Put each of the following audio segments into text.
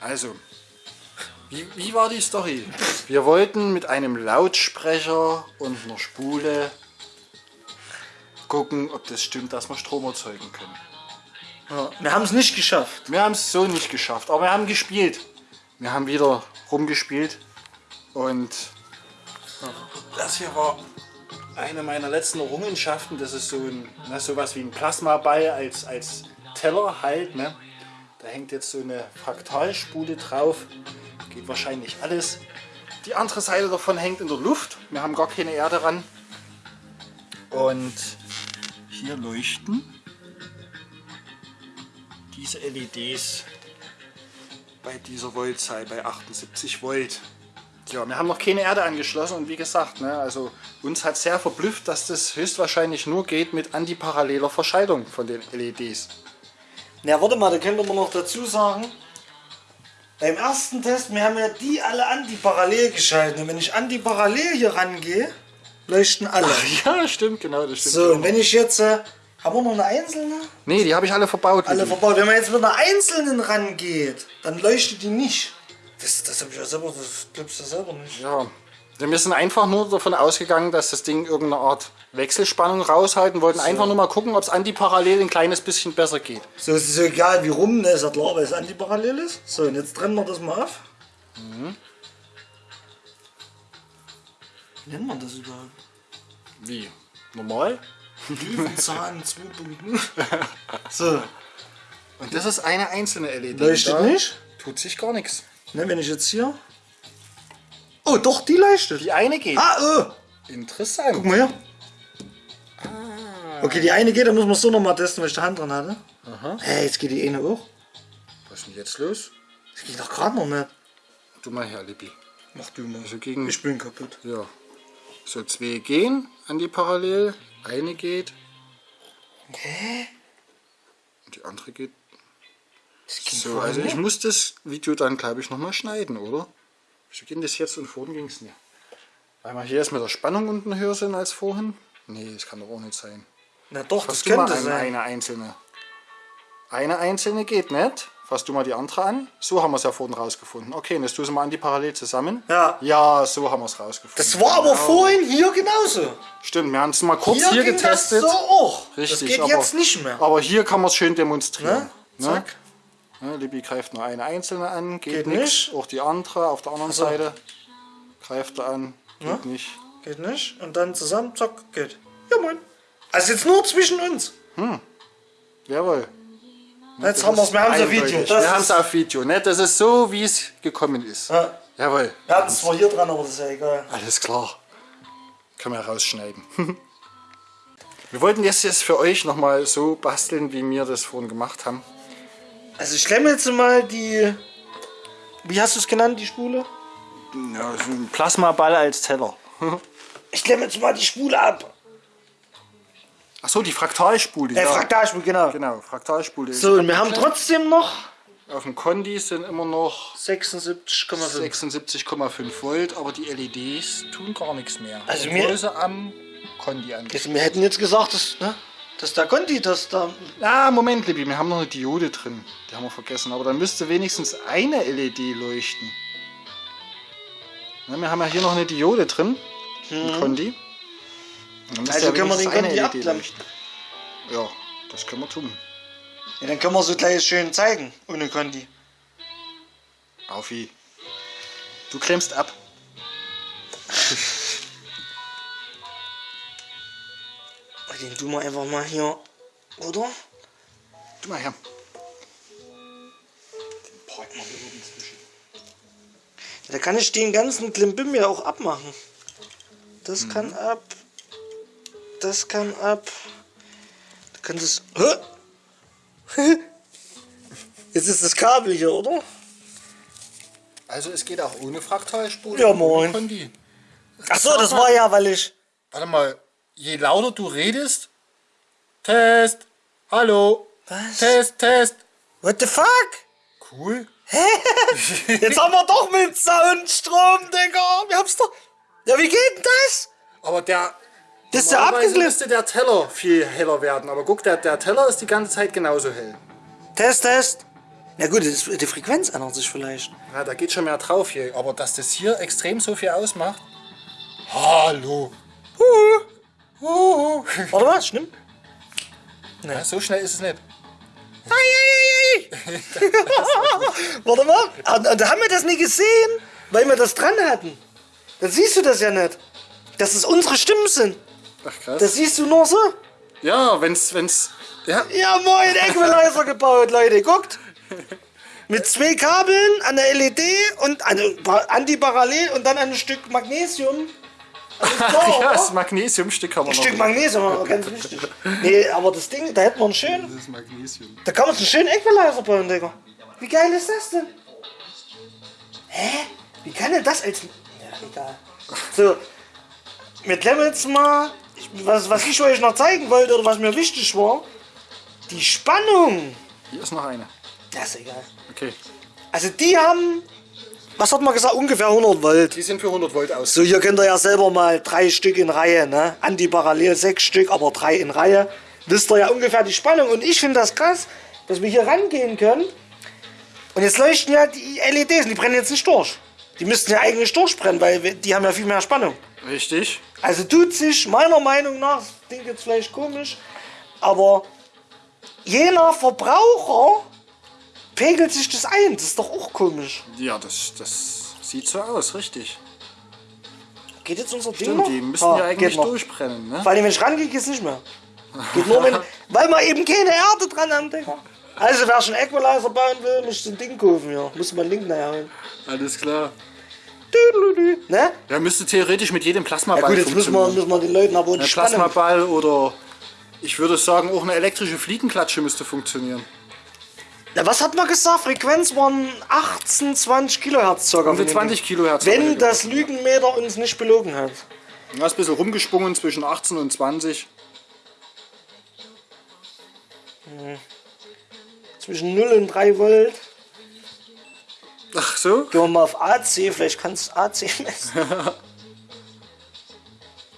Also, wie, wie war die Story? Wir wollten mit einem Lautsprecher und einer Spule gucken, ob das stimmt, dass wir Strom erzeugen können. Ja, wir haben es nicht geschafft. Wir haben es so nicht geschafft, aber wir haben gespielt. Wir haben wieder rumgespielt und das hier war eine meiner letzten Errungenschaften. Das ist so ein, na, sowas wie ein Plasmaball als, als Teller halt. Ne? Da hängt jetzt so eine Fraktalspule drauf. Geht wahrscheinlich alles. Die andere Seite davon hängt in der Luft. Wir haben gar keine Erde dran. Und hier leuchten diese LEDs bei dieser Voltzahl bei 78 Volt. Ja, wir haben noch keine Erde angeschlossen und wie gesagt, ne, also uns hat sehr verblüfft, dass das höchstwahrscheinlich nur geht mit antiparalleler Verschaltung von den LEDs. Na, warte mal, da könnte man noch dazu sagen, beim ersten Test, wir haben ja die alle antiparallel geschaltet. Und wenn ich antiparallel hier rangehe, leuchten alle. Ach, ja, stimmt, genau, das stimmt. So, und wenn ich jetzt, äh, haben wir noch eine einzelne? Nee, die habe ich alle verbaut. Alle verbaut. Wenn man jetzt mit einer einzelnen rangeht, dann leuchtet die nicht. Das, das habe ich ja selber, das glaubst du selber nicht. Ja, wir sind einfach nur davon ausgegangen, dass das Ding irgendeine Art Wechselspannung raushalten wollten. Einfach nur mal gucken, ob es antiparallel ein kleines bisschen besser geht. So, es ist so egal wie rum, ne, ist ja klar, weil es antiparallel ist. So, und jetzt trennen wir das mal auf. Mhm. Wie nennt man das überhaupt? Wie? Normal? Löwenzahn 2.0. So, Und das ist eine einzelne LED. leuchtet Da nicht. Tut sich gar nichts. Ne, wenn ich jetzt hier... Oh, doch, die leuchtet. Die eine geht. Ah, oh. Interessant. Guck mal her. Okay, die eine geht, dann muss man so nochmal testen, weil ich die Hand dran hatte. Aha. Hey, jetzt geht die eine auch. Was ist denn jetzt los? Das geht doch gerade noch nicht. Du mal her, Lippi. Mach du mal. Also gegen. Ich bin kaputt. Ja. So, zwei gehen an die Parallel. Eine geht. Hä? Und die andere geht. So, also ich nicht? muss das Video dann, glaube ich, nochmal schneiden, oder? Wieso geht das jetzt und vorhin ging es nicht? Weil wir hier jetzt mit der Spannung unten höher sind als vorhin? Nee, das kann doch auch nicht sein. Na doch, Fass das könnte an, sein. eine einzelne. Eine einzelne geht nicht. Fass du mal die andere an. So haben wir es ja vorhin rausgefunden. Okay, und jetzt tust du mal an die parallel zusammen. Ja. Ja, so haben wir es rausgefunden. Das war aber Genau. vorhin hier genauso. Stimmt, wir haben es mal kurz hier, ging getestet. Das so auch. Richtig, das geht aber, jetzt nicht mehr. Aber hier kann man es schön demonstrieren. Ne? Ne? Zack. Ne, Libby greift nur eine einzelne an, geht, Geht nichts. nicht. Auch die andere auf der anderen so. Seite greift er an, geht nicht. Geht nicht. Und dann zusammen, zack, geht. Ja, moin. Also jetzt nur zwischen uns. Jawohl. Jetzt haben wir es, wir haben es auf. Video. Das Wir haben es ist, auf Video. Ne? Das ist so, wie es gekommen ist. ja, Jawohl. wir hatten es zwar hier dran, aber das ist ja egal. Alles klar. Können wir rausschneiden. wir wollten das jetzt für euch nochmal so basteln, wie wir das vorhin gemacht haben. Also ich klemme jetzt mal die... Wie hast du es genannt, die Spule? Ja, so ein Plasmaball als Teller. Ich klemme jetzt mal die Spule ab. Achso, die Fraktalspule. Äh, ja. Fraktalspule, genau. Genau, Fraktalspule. So, und wir haben trotzdem noch Auf dem Kondi sind immer noch 76,5. 76,5 Volt, aber die LEDs tun gar nichts mehr. Also mir- sie am Kondi an. Also wir hätten jetzt gesagt, dass, ne, dass der Conti, dass da... Ah, Moment, Libby, wir haben noch eine Diode drin. Die haben wir vergessen. Aber dann müsste wenigstens eine LED leuchten. Na, wir haben ja hier noch eine Diode drin. Dann müsste Also können wir den eine Kondi LED abklemmen. leuchten. Ja, das können wir tun. Ja, dann können wir so gleich schön zeigen, ohne Conti. Aufi. Du klemmst ab. Den tun wir einfach mal hier, oder? Du mal her. Den parken wir hier oben zwischen. Da kann ich den ganzen Klimbim ja auch abmachen. Das kann ab. Das kann ab. Du kannst es. Hä? Jetzt ist das Kabel hier, oder? Also es geht auch ohne Fraktalspule. Ja, moin. Ach so, das war ja, weil ich. Warte mal, je lauter du redest. Test. Hallo. Was? Test, Test. What the fuck? Cool. Jetzt haben wir doch mit Soundstrom, Digga. Wir haben's doch. Ja, wie geht denn das? Aber der. Das ist ja abgeklippt. müsste der Teller viel heller werden. Aber guck, der, der Teller ist die ganze Zeit genauso hell. Test, Test. Na gut, das, die Frequenz ändert sich vielleicht. Ja, da geht schon mehr drauf hier. Aber dass das hier extrem so viel ausmacht. Hallo. Warte mal, stimmt? Ja, so schnell ist es nicht. Warte mal, da haben wir das nie gesehen, weil wir das dran hatten. Dann siehst du das ja nicht. Dass es unsere Stimmen sind. Ach krass. Das siehst du nur so. ja, wenn's, wenn's. Ja, Ja, moin, Equalizer gebaut, Leute. Guckt. Mit zwei Kabeln an der LED und an antiparallel und dann ein Stück Magnesium. Also ja, das Magnesiumstück haben wir Ein noch. Stück Magnesium, aber ganz wichtig. Nee, aber das Ding, da hätten wir einen schönen, Das ist Magnesium. da kann man einen schönen Equalizer bauen, Digga. Wie geil ist das denn? Hä? Wie kann denn das als... Ja, egal. So, wir klemmen jetzt mal, was, was ich euch noch zeigen wollte oder was mir wichtig war, die Spannung. Hier ist noch eine. Das ist egal. Okay. Also die haben, was hat man gesagt, ungefähr 100 Volt. Die sind für 100 Volt aus. So, hier könnt ihr ja selber mal drei Stück in Reihe, ne? Antiparallel sechs Stück, aber drei in Reihe. Wisst ihr ja ungefähr die Spannung. Und ich finde das krass, dass wir hier rangehen können. Und jetzt leuchten ja die LEDs, die brennen jetzt nicht durch. Die müssten ja eigentlich durchbrennen, weil die haben ja viel mehr Spannung. Richtig. Also tut sich meiner Meinung nach, das klingt jetzt vielleicht komisch, aber je nach Verbraucher pegelt sich das ein. Das ist doch auch komisch. Ja, das, das sieht so aus, richtig. Geht jetzt unser Ding Stimmt, noch? die müssen Ah, ja eigentlich geht noch. durchbrennen, ne? Vor allem, wenn ich rangehe, geht's nicht mehr. Geht nur, wenn, weil wir eben keine Erde dran haben, Digga. Also, wer schon Equalizer bauen will, muss so ein Ding kaufen, ja. Muss man einen Link nachher holen. Alles klar. Ne? Ja, müsste theoretisch mit jedem Plasmaball Ja gut, jetzt müssen wir, müssen wir den Leuten aber Ein die. Plasmaball oder ich würde sagen auch eine elektrische Fliegenklatsche müsste funktionieren. Was hat man gesagt? Frequenz waren 18, 20 Kilohertz circa. Die 20 Kilohertz. Wenn das Lügenmeter uns nicht belogen hat. Ja, ist ein bisschen rumgesprungen zwischen 18 und 20. Zwischen 0 und 3 Volt. Ach so? Gehen wir mal auf AC, vielleicht kannst du AC messen.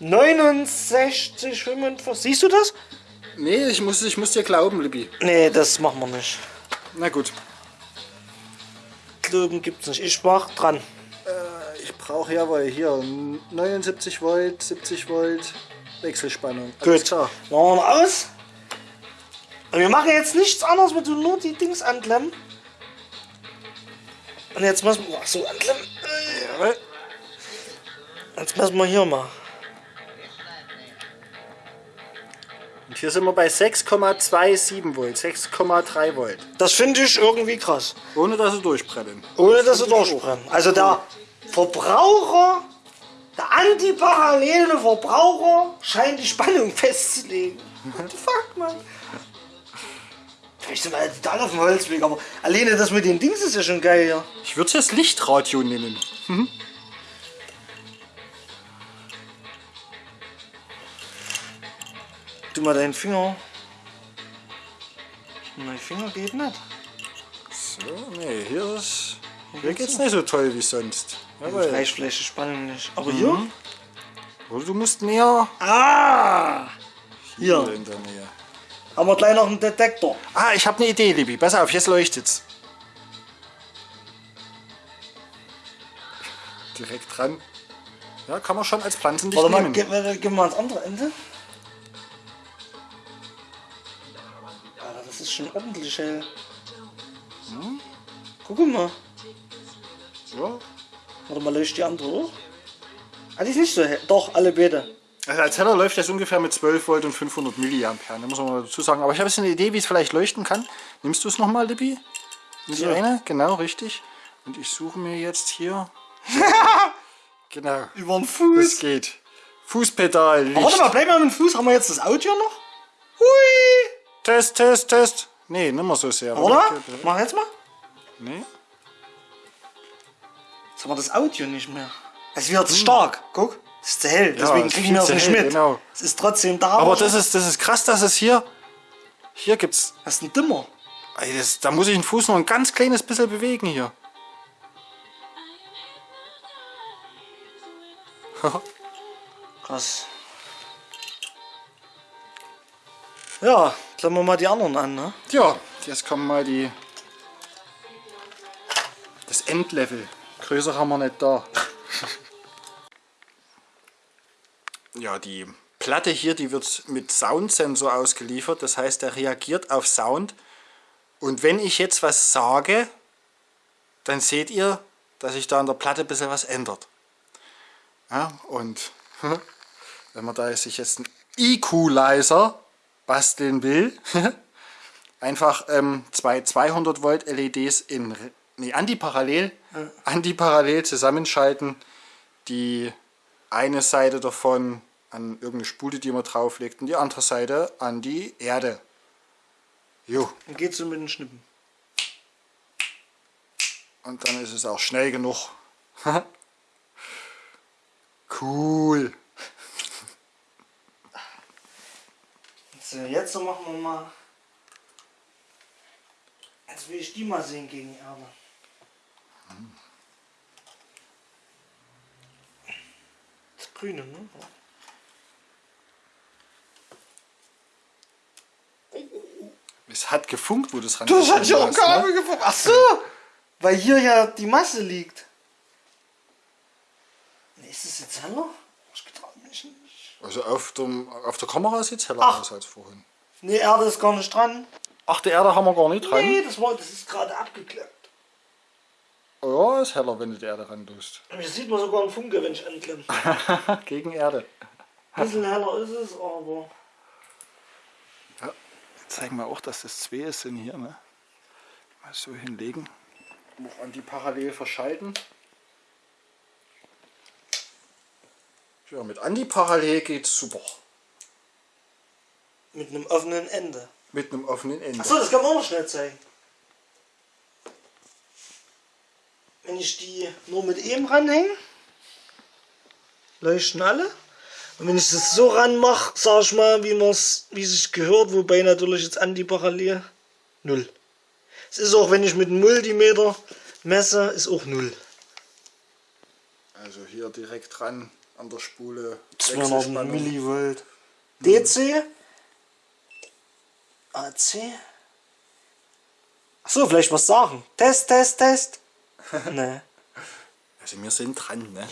69, 45. Siehst du das? Nee, ich muss, ich muss dir glauben, Libby. Nee, das machen wir nicht. Na gut. Glauben gibt's nicht. Ich mach dran. Ich brauche ja wohl hier 79 Volt, 70 Volt, Wechselspannung. Alles Gut. klar. Machen wir mal aus. Und wir machen jetzt nichts anderes, wir tun nur die Dings anklemmen. Und jetzt müssen wir. Ach so, anklemmen. Jetzt müssen wir hier mal. Und hier sind wir bei 6,27 Volt, 6,3 Volt. Das finde ich irgendwie krass. Ohne dass sie durchbrennen. Ohne dass sie durchbrennen. Also der Verbraucher, der antiparallele Verbraucher scheint die Spannung festzulegen. What the fuck, man? Vielleicht sind wir ja total auf dem Holzweg, aber alleine das mit den Dings ist ja schon geil, ja. Ich würde es jetzt Lichtradio nennen. Tu mal deinen Finger. Mein Finger geht nicht. So, nee, hier ist. Hier geht's nicht so toll wie sonst. Jawohl. Die Spannung nicht. Aber hier? Oder du musst näher Ah! hier Hier. in der Nähe. Haben wir gleich noch einen Detektor. Ah, ich habe eine Idee, Libby. Pass auf, jetzt leuchtet's. Direkt dran. Ja, kann man schon als Pflanzenlicht Warte mal, nehmen. gehen wir, gehen wir ans andere Ende. Ist schon ordentlich hell. Hm? Guck mal. Ja. Warte mal, leuchtet die andere hoch? Ah, die ist nicht so hell. Doch, alle beide. Also als Heller läuft das ungefähr mit 12 Volt und 500 Milliampere. Da muss man mal dazu sagen. Aber ich habe jetzt eine Idee, wie es vielleicht leuchten kann. Nimmst du es nochmal, Libby? Die Ja. eine? Genau, richtig. Und ich suche mir jetzt hier. genau. Über den Das Fuß. geht. Fußpedal. Warte mal, bleib mal mit dem Fuß. Haben wir jetzt das Audio noch? Hui! Test, Test, Test. Nee, nicht mehr so sehr. Oder? Mach jetzt mal. Nee. Jetzt haben wir das Audio nicht mehr. Es wird stark. Guck. Es ist zu hell. Deswegen es ist kriegen wir es viel nicht mit. genau. Es ist trotzdem da. Aber das ist, das ist krass, dass es hier. Hier gibt's. Das ist ein Dimmer. Ey, das, da muss ich den Fuß noch ein ganz kleines bisschen bewegen hier. Krass. Ja, klemmen wir mal die anderen an, ne? ja, jetzt kommen mal die das Endlevel. Größer haben wir nicht da. ja, die Platte hier, die wird mit Soundsensor ausgeliefert. Das heißt, er reagiert auf Sound. Und wenn ich jetzt was sage, dann seht ihr, dass sich da an der Platte ein bisschen was ändert. Ja, und wenn man da sich jetzt einen Equalizer basteln will, einfach ähm, zwei 200 Volt LEDs in nee, antiparallel, ja. antiparallel zusammenschalten, die eine Seite davon an irgendeine Spule, die man drauflegt, und die andere Seite an die Erde. Jo. Dann geht's so mit den Schnippen. Und dann ist es auch schnell genug. cool. So, jetzt machen wir mal. Jetzt will ich die mal sehen gegen Erde. Das Grüne, ne? Es hat gefunkt, wo das ran Das hat ja auch Kabel ne? gefunkt. Ach so! Weil hier ja die Masse liegt. Ist das jetzt heller? Das getraut mich nicht. Also auf, dem, auf der Kamera sieht es heller Ach. aus als vorhin. Ne, Erde ist gar nicht dran. Ach, die Erde haben wir gar nicht dran? Nee, das, war, das ist gerade abgeklappt. Oh ja, ist heller, wenn du die Erde ran tust. Hier sieht man sogar einen Funke, wenn ich anklemme. Gegen Erde. Ein bisschen heller ist es, aber... Ja, zeigen wir auch, dass das zwei sind hier. Ne? Mal so hinlegen. Noch an die parallel verschalten. Ja, mit Anti-Parallel geht's super. Mit einem offenen Ende. Mit einem offenen Ende. Achso, das kann man auch noch schnell zeigen. Wenn ich die nur mit eben ranhänge, leuchten alle. Und wenn ich das so ranmache, sag ich mal, wie man es, wie sich gehört, wobei natürlich jetzt antiparallel null. Es ist auch, wenn ich mit einem Multimeter messe, ist auch null. Also hier direkt dran an der Spule. 200 Millivolt. DC. AC. Achso, vielleicht was sagen. Test, Test, Test. ne. Also wir sind dran, ne?